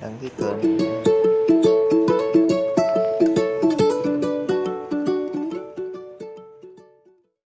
Đăng ký kênh.